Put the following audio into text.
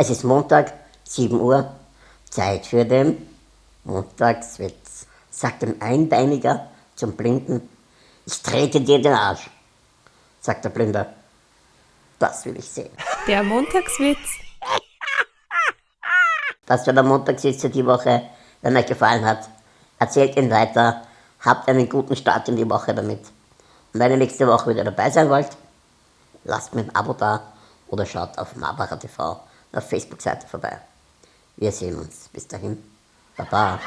Es ist Montag, 7 Uhr, Zeit für den Montagswitz. Sagt ein Einbeiniger zum Blinden, ich trete dir den Arsch. Sagt der Blinde, das will ich sehen. Der Montagswitz. Das war der Montagswitz für die Woche. Wenn euch gefallen hat, erzählt ihn weiter. Habt einen guten Start in die Woche damit. Und wenn ihr nächste Woche wieder dabei sein wollt, lasst mir ein Abo da oder schaut auf Marbacher TV auf Facebook-Seite vorbei. Wir sehen uns. Bis dahin. Baba.